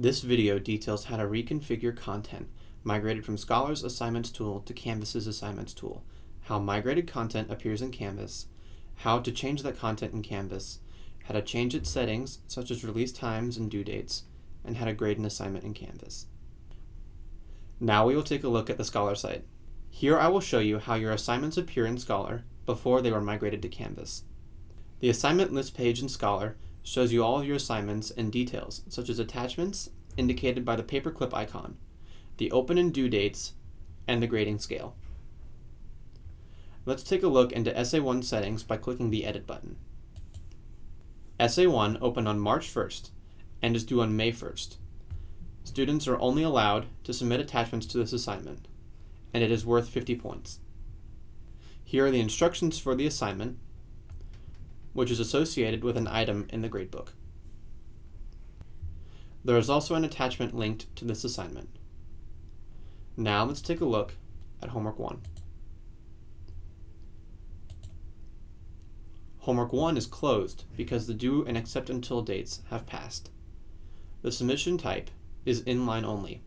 This video details how to reconfigure content migrated from Scholar's Assignments tool to Canvas's Assignments tool, how migrated content appears in Canvas, how to change that content in Canvas, how to change its settings such as release times and due dates, and how to grade an assignment in Canvas. Now we will take a look at the Scholar site. Here I will show you how your assignments appear in Scholar before they were migrated to Canvas. The assignment list page in Scholar shows you all of your assignments and details, such as attachments, indicated by the paperclip icon, the open and due dates, and the grading scale. Let's take a look into Essay 1 settings by clicking the Edit button. Essay 1 opened on March 1st and is due on May 1st. Students are only allowed to submit attachments to this assignment, and it is worth 50 points. Here are the instructions for the assignment, which is associated with an item in the gradebook. There is also an attachment linked to this assignment. Now let's take a look at Homework 1. Homework 1 is closed because the due and accept until dates have passed. The submission type is inline only.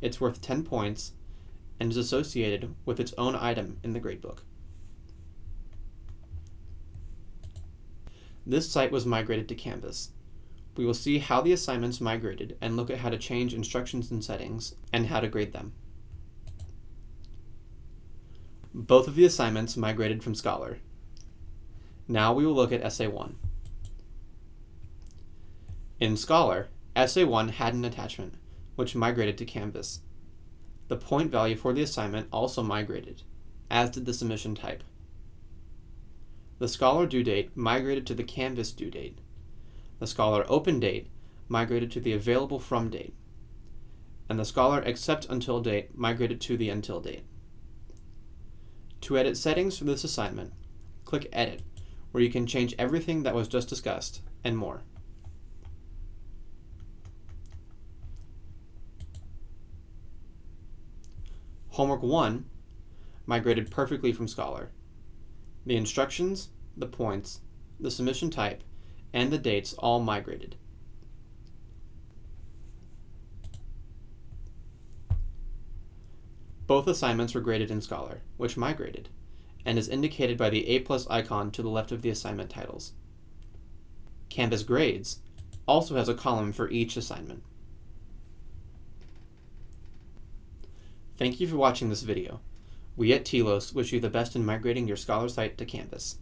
It's worth 10 points and is associated with its own item in the gradebook. This site was migrated to Canvas. We will see how the assignments migrated and look at how to change instructions and settings and how to grade them. Both of the assignments migrated from Scholar. Now we will look at Essay 1. In Scholar, Essay 1 had an attachment, which migrated to Canvas. The point value for the assignment also migrated, as did the submission type. The Scholar due date migrated to the Canvas due date. The Scholar open date migrated to the available from date. And the Scholar accept until date migrated to the until date. To edit settings for this assignment, click Edit, where you can change everything that was just discussed, and more. Homework 1 migrated perfectly from Scholar. The instructions, the points, the submission type, and the dates all migrated. Both assignments were graded in Scholar, which migrated, and is indicated by the A plus icon to the left of the assignment titles. Canvas Grades also has a column for each assignment. Thank you for watching this video. We at TLOS wish you the best in migrating your Scholar site to Canvas.